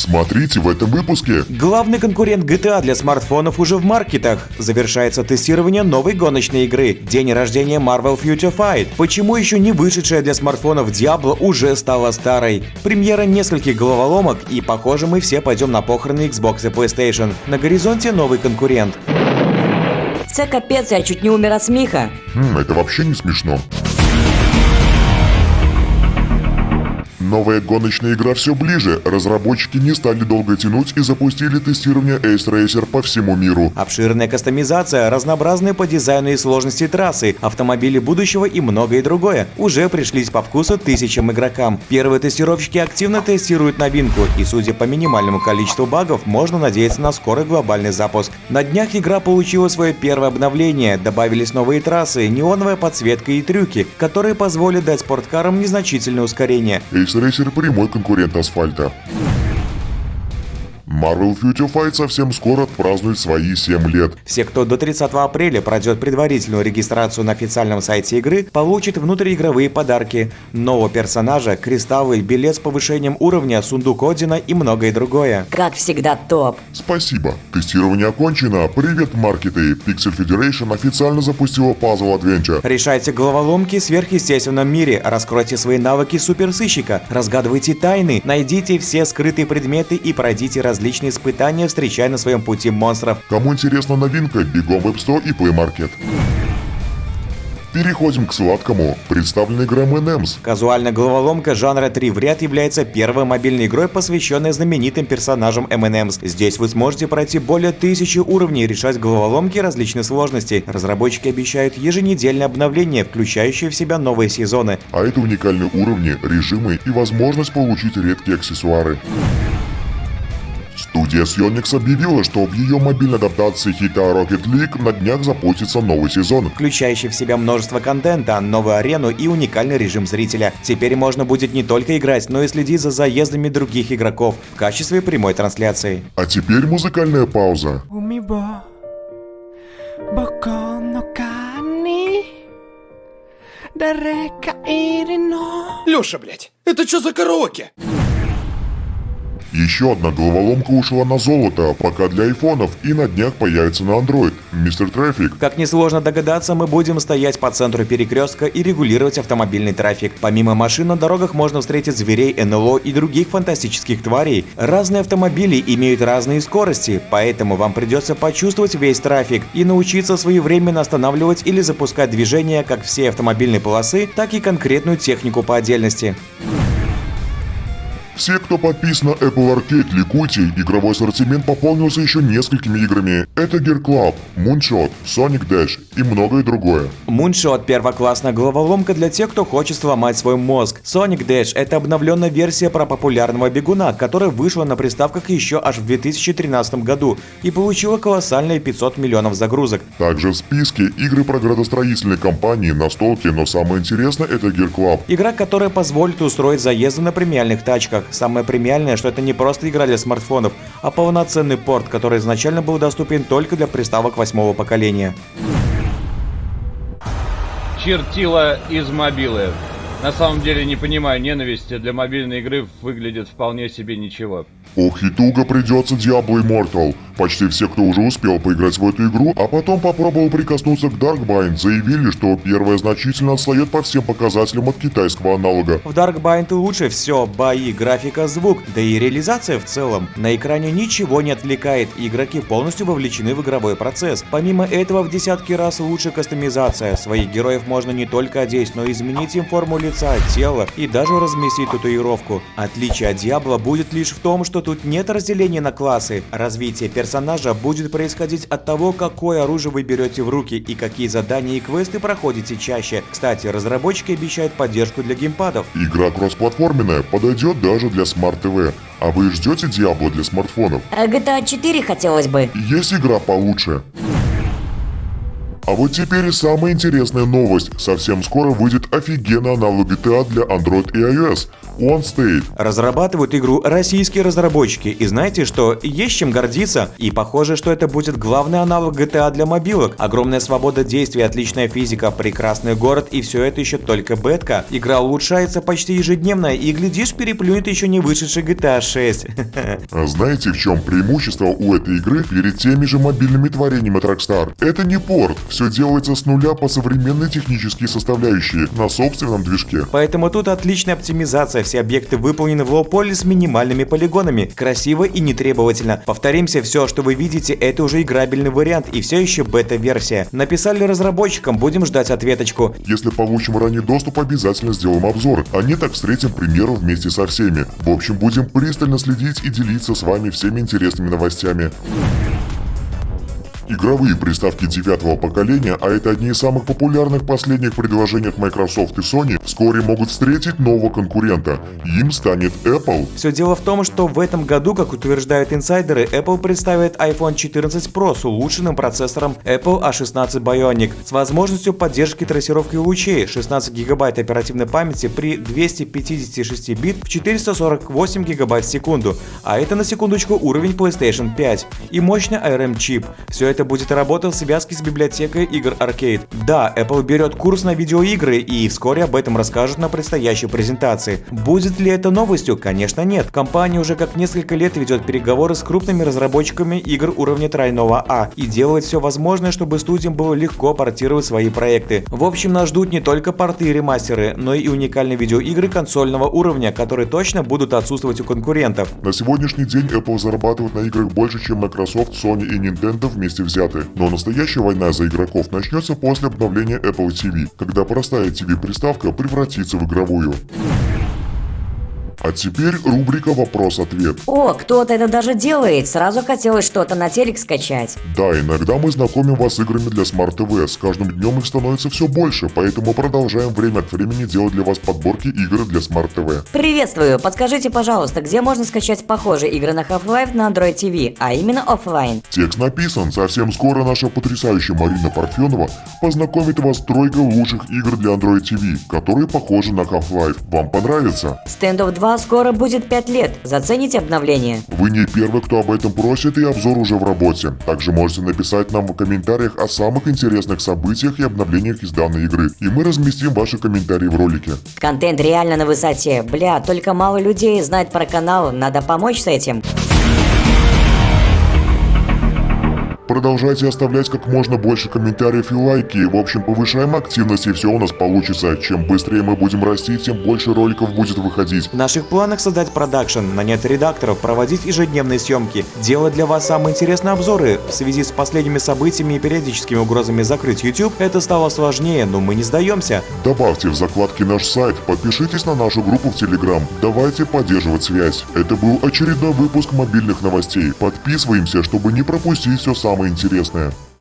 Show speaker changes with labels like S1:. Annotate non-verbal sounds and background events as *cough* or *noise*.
S1: Смотрите в этом выпуске.
S2: Главный конкурент GTA для смартфонов уже в маркетах. Завершается тестирование новой гоночной игры. День рождения Marvel Future Fight. Почему еще не вышедшая для смартфонов Diablo уже стала старой? Премьера нескольких головоломок и, похоже, мы все пойдем на похороны Xbox и PlayStation. На горизонте новый конкурент.
S3: Це капець, я чуть не умер от смеха.
S1: Хм, это вообще не смешно. Новая гоночная игра все ближе. Разработчики не стали долго тянуть и запустили тестирование Ace Racer по всему миру.
S2: Обширная кастомизация, разнообразные по дизайну и сложности трассы, автомобили будущего и многое другое уже пришлись по вкусу тысячам игрокам. Первые тестировщики активно тестируют новинку, и судя по минимальному количеству багов, можно надеяться на скорый глобальный запуск. На днях игра получила свое первое обновление, добавились новые трассы, неоновая подсветка и трюки, которые позволят дать спорткарам незначительное ускорение.
S1: Ace Racer прямой конкурент асфальта. Marvel Future Fight совсем скоро отпразднует свои 7 лет.
S2: Все, кто до 30 апреля пройдет предварительную регистрацию на официальном сайте игры, получат внутриигровые подарки, нового персонажа, кристаллы, билет с повышением уровня, сундук Одина и многое другое.
S3: Как всегда топ.
S1: Спасибо. Тестирование окончено. Привет, маркеты. Pixel Federation официально запустила Puzzle Adventure.
S2: Решайте головоломки в сверхъестественном мире, раскройте свои навыки суперсыщика, разгадывайте тайны, найдите все скрытые предметы и пройдите различные испытания, встречая на своем пути монстров.
S1: Кому интересна новинка, бегом в App Store и Play Market. Переходим к сладкому. Представлена игра M&M's.
S2: Казуальная головоломка жанра 3 в ряд является первой мобильной игрой, посвященной знаменитым персонажам M&M's. Здесь вы сможете пройти более тысячи уровней и решать головоломки различных сложностей. Разработчики обещают еженедельное обновление, включающее в себя новые сезоны.
S1: А это уникальные уровни, режимы и возможность получить редкие аксессуары. Студия Sonics объявила, что в ее мобильной адаптации хита Rocket League на днях запустится новый сезон.
S2: Включающий в себя множество контента, новую арену и уникальный режим зрителя. Теперь можно будет не только играть, но и следить за заездами других игроков в качестве прямой трансляции.
S1: А теперь музыкальная пауза.
S4: Лёша, блядь, это что за караоке?
S1: Еще одна головоломка ушла на золото, пока для айфонов, и на днях появится на Android. Мистер Трафик.
S2: Как несложно догадаться, мы будем стоять по центру перекрестка и регулировать автомобильный трафик. Помимо машин на дорогах можно встретить зверей, НЛО и других фантастических тварей. Разные автомобили имеют разные скорости, поэтому вам придется почувствовать весь трафик и научиться своевременно останавливать или запускать движение как всей автомобильной полосы, так и конкретную технику по отдельности.
S1: Все, кто подписан на Apple Arcade, ликуйте, игровой ассортимент пополнился еще несколькими играми. Это Gear Club, Moonshot, Sonic Dash и многое другое.
S2: Moonshot – первоклассная головоломка для тех, кто хочет сломать свой мозг. Sonic Dash – это обновленная версия про популярного бегуна, которая вышла на приставках еще аж в 2013 году и получила колоссальные 500 миллионов загрузок.
S1: Также в списке игры про градостроительные компании, настолки, но самое интересное это Gear Club.
S2: Игра, которая позволит устроить заезды на премиальных тачках. Самое премиальное, что это не просто игра для смартфонов, а полноценный порт, который изначально был доступен только для приставок восьмого поколения.
S5: Чертила из мобилы. На самом деле не понимаю, ненависти для мобильной игры выглядит вполне себе ничего.
S1: Ох и туго придется Diablo Immortal. Почти все, кто уже успел поиграть в эту игру, а потом попробовал прикоснуться к Darkbind, заявили, что первая значительно отстает по всем показателям от китайского аналога.
S2: В Darkbind лучше все, бои, графика, звук, да и реализация в целом. На экране ничего не отвлекает, игроки полностью вовлечены в игровой процесс. Помимо этого, в десятки раз лучше кастомизация. Своих героев можно не только одеть, но и изменить им форму лица, тела и даже разместить татуировку. Отличие от Диабло будет лишь в том, что тут нет разделения на классы. Развитие персонажа будет происходить от того, какое оружие вы берете в руки и какие задания и квесты проходите чаще. Кстати, разработчики обещают поддержку для геймпадов.
S1: Игра кроссплатформенная, подойдет даже для Smart TV. А вы ждете Diablo для смартфонов?
S3: А GTA 4 хотелось бы.
S1: Есть игра получше. А вот теперь и самая интересная новость. Совсем скоро выйдет офигенный аналог GTA для Android и iOS. One State.
S2: Разрабатывают игру российские разработчики, и знаете, что есть чем гордиться, и похоже, что это будет главный аналог GTA для мобилок. Огромная свобода действий, отличная физика, прекрасный город, и все это еще только бетка. Игра улучшается почти ежедневно, и глядишь, переплюнет еще не вышедший GTA 6. *laughs*
S1: А знаете, в чем преимущество у этой игры перед теми же мобильными творениями от Rockstar? Это не порт, все делается с нуля по современной технические составляющие на собственном движке.
S2: Поэтому тут отличная оптимизация, все объекты выполнены в лоу-поле с минимальными полигонами, красиво и нетребовательно. Повторимся, все, что вы видите, это уже играбельный вариант и все еще бета-версия. Написали разработчикам, будем ждать ответочку.
S1: Если получим ранний доступ, обязательно сделаем обзор, а не так встретим примеры вместе со всеми. В общем, будем пристально следить и делиться с вами всеми интересными новостями. Игровые приставки девятого поколения, а это одни из самых популярных последних предложений от Microsoft и Sony, вскоре могут встретить нового конкурента. Им станет Apple.
S2: Все дело в том, что в этом году, как утверждают инсайдеры, Apple представит iPhone 14 Pro с улучшенным процессором Apple A16 Bionic с возможностью поддержки трассировки лучей 16 гигабайт оперативной памяти при 256 бит в 448 гигабайт в секунду, а это на секундочку уровень PlayStation 5 и мощный ARM чип. Все это будет работать в связке с библиотекой игр Arcade. Да, Apple берет курс на видеоигры и вскоре об этом расскажут на предстоящей презентации. Будет ли это новостью? Конечно нет. Компания уже как несколько лет ведет переговоры с крупными разработчиками игр уровня тройного А и делает все возможное, чтобы студиям было легко портировать свои проекты. В общем, нас ждут не только порты и ремастеры, но и уникальные видеоигры консольного уровня, которые точно будут отсутствовать у конкурентов.
S1: На сегодняшний день Apple зарабатывает на играх больше, чем Microsoft, Sony и Nintendo вместе взяты. Но настоящая война за игроков начнется после обновления Apple TV, когда простая TV-приставка превратится в игровую. А теперь рубрика «Вопрос-ответ».
S3: О, кто-то это даже делает. Сразу хотелось что-то на телек скачать.
S1: Да, иногда мы знакомим вас с играми для Smart TV. С каждым днем их становится все больше, поэтому продолжаем время от времени делать для вас подборки игр для Smart TV.
S3: Приветствую. Подскажите, пожалуйста, где можно скачать похожие игры на Half-Life на Android TV, а именно офлайн?
S1: Текст написан. Совсем скоро наша потрясающая Марина Парфенова познакомит вас с тройкой лучших игр для Android TV, которые похожи на Half-Life. Вам понравится?
S3: Standoff 2 скоро будет 5 лет. Зацените обновление?
S1: Вы не первый, кто об этом просит, и обзор уже в работе. Также можете написать нам в комментариях о самых интересных событиях и обновлениях из данной игры, и мы разместим ваши комментарии в ролике.
S3: Контент реально на высоте. Бля, только мало людей знает про канал, надо помочь с этим.
S1: Продолжайте оставлять как можно больше комментариев и лайки. В общем, повышаем активность и все у нас получится. Чем быстрее мы будем расти, тем больше роликов будет выходить.
S2: В наших планах создать продакшн, нанять редакторов, проводить ежедневные съемки, делать для вас самые интересные обзоры. В связи с последними событиями и периодическими угрозами закрыть YouTube, это стало сложнее, но мы не сдаемся.
S1: Добавьте в закладке наш сайт, подпишитесь на нашу группу в Телеграм. Давайте поддерживать связь. Это был очередной выпуск мобильных новостей. Подписываемся, чтобы не пропустить все самое интересное.